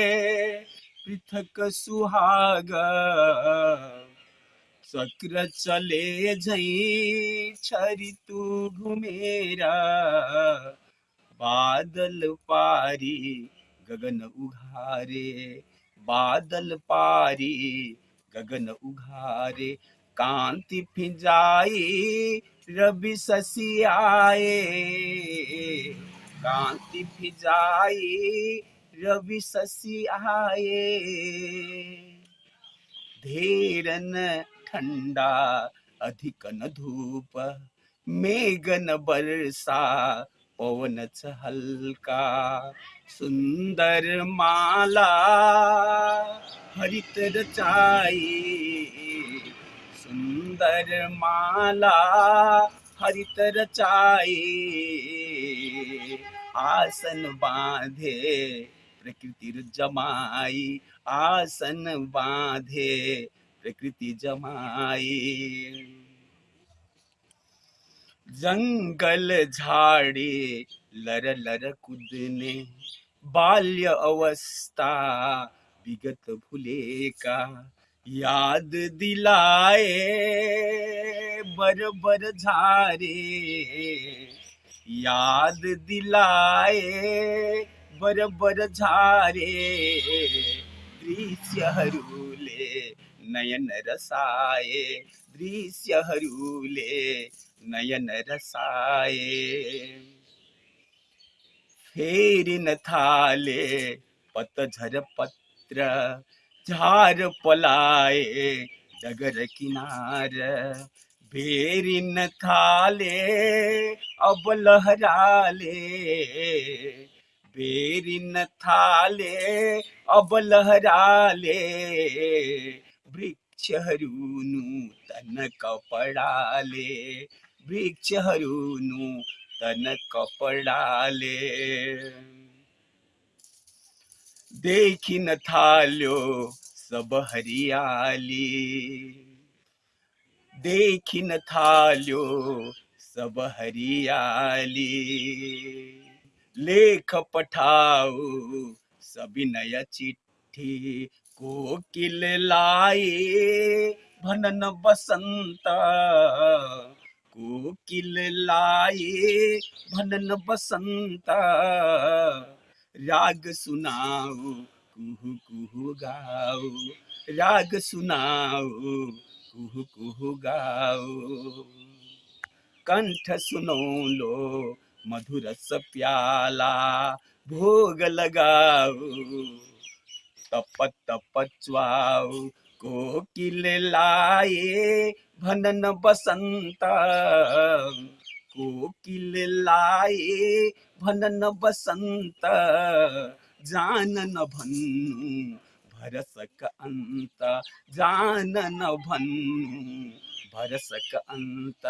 पृथक सुहाग। चक्र चले झई छरी तू घुमेरा। बादल पारी, गगन उघारे। बादल पारी, गगन उघारे। कांति फिजाई, रवि शशि आए। कांति फिजाई रवि आए। धीरन ठंडा, अधिक न धूप, मेघन बरसा, पवन हल्का, सुंदर माला, हरित रचाई, सुंदर माला, हरित रचाई, आसन बांधे प्रकृति जमाई, आसन बांधे, प्रकृति जमाई। जंगल झाड़ी, लर लर कूदने, बाल्य अवस्था, विगत भूले का याद दिलाए, बर बर झारे। याद दिलाए बर बर झारे दृश्यहरूले नयन रसाए दृश्यहरूले नयन रसाए फेरिन थाले पतझर पत्र, झार पलाए डगर किनार. भेरिन थाले अब लहराले. भेरिन थाले, अब लहराले। वृक्षहरू नूतन कपडाले वृक्षहरू नूतन कपडाले। देखिन थाल्यो सब हरियाली देखिन थाल्यो सब हरियाली। लेख पठाऊ सविनय चिट्ठी कोकिल लाए, भनन बसंत कोकिल लाए, भनन बसंत राग सुनाऊ कुहू कुहू गाओ, राग सुनाऊ कुहू कुहू गाओ। कंठ सुनो लो मधुर प्याला भोग लगाऊ। तप तप च्वाऊ कोकिल लाए भनन बसंत। कोकिल लाए भनन बसंत। जानन भन्नु भरसक अन्त जानन भन्नु भरसक अन्त